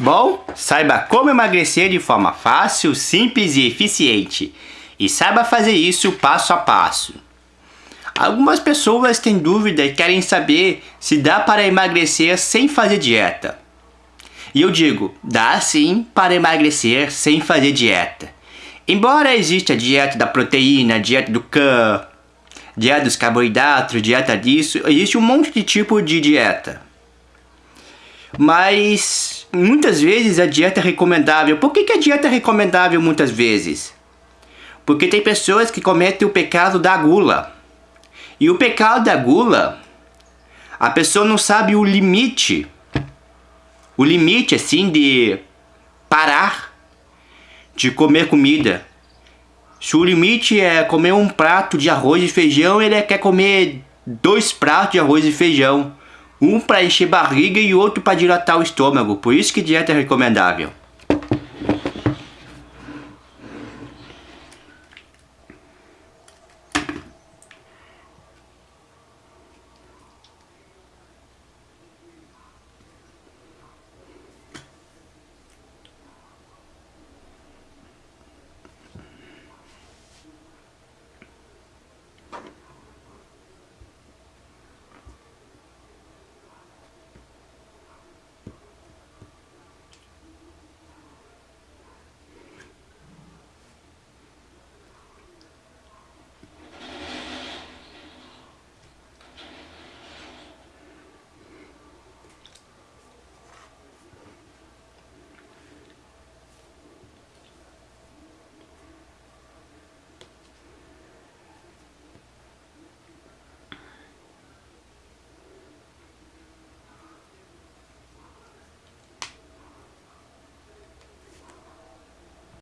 Bom, saiba como emagrecer de forma fácil, simples e eficiente. E saiba fazer isso passo a passo. Algumas pessoas têm dúvida e querem saber se dá para emagrecer sem fazer dieta. E eu digo, dá sim para emagrecer sem fazer dieta. Embora exista a dieta da proteína, dieta do CAN, dieta dos carboidratos, dieta disso, existe um monte de tipo de dieta. Mas muitas vezes a dieta é recomendável. Por que, que a dieta é recomendável muitas vezes? Porque tem pessoas que cometem o pecado da gula. E o pecado da gula, a pessoa não sabe o limite. O limite assim de parar de comer comida. Se o limite é comer um prato de arroz e feijão, ele quer comer dois pratos de arroz e feijão. Um para encher barriga e outro para dilatar o estômago. Por isso que dieta é recomendável.